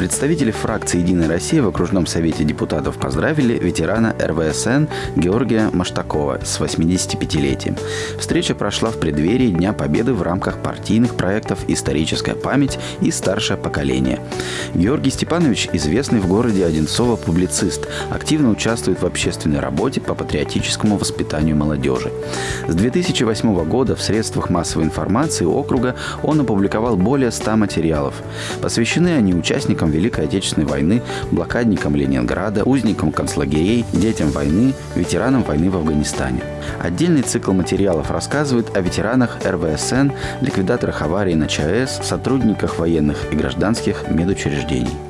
Представители фракции «Единая Россия» в окружном совете депутатов поздравили ветерана РВСН Георгия Маштакова с 85-летием. Встреча прошла в преддверии Дня Победы в рамках партийных проектов «Историческая память» и «Старшее поколение». Георгий Степанович – известный в городе Одинцово публицист, активно участвует в общественной работе по патриотическому воспитанию молодежи. С 2008 года в средствах массовой информации округа он опубликовал более 100 материалов. Посвящены они участникам Великой Отечественной войны, блокадникам Ленинграда, узникам концлагерей, детям войны, ветеранам войны в Афганистане. Отдельный цикл материалов рассказывает о ветеранах РВСН, ликвидаторах аварии на ЧАЭС, сотрудниках военных и гражданских медучреждений повреждений.